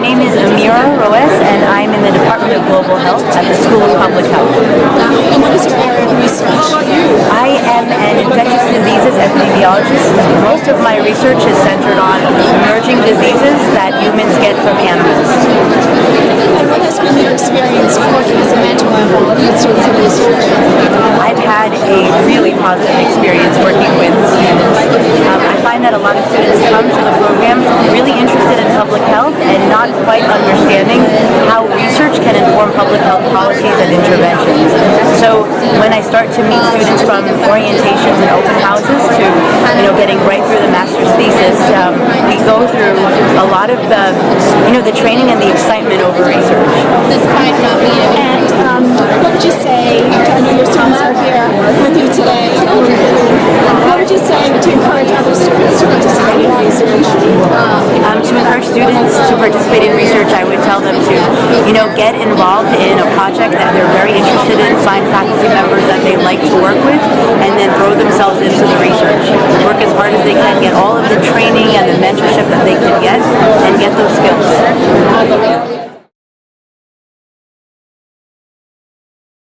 name is Amira Roess, and I'm in the Department of Global Health at the School of Public Health. And what is your area of research? I am an infectious diseases epidemiologist. Most of my research is centered on emerging diseases that humans get from animals. And what has been your experience working as a mentor of in research? I've had a really positive experience working with students. Um, I find that a lot of students come to the program really interested in public health and not quite understanding how research can inform public health policies and interventions. So when I start to meet students from orientations and open houses to you know getting right through the master's thesis, um, we go through a lot of the you know the training and the excitement over research. And um, what would you say, I know your students are here with you today, what would you say to encourage other students to participate in research? Um, to encourage students to participate in research, I would tell them to, you know, get involved in a project that they're very interested in, find faculty members that they like to work with, and then throw themselves into the research. Work as hard as they can, get all of the training and the mentorship that they can get,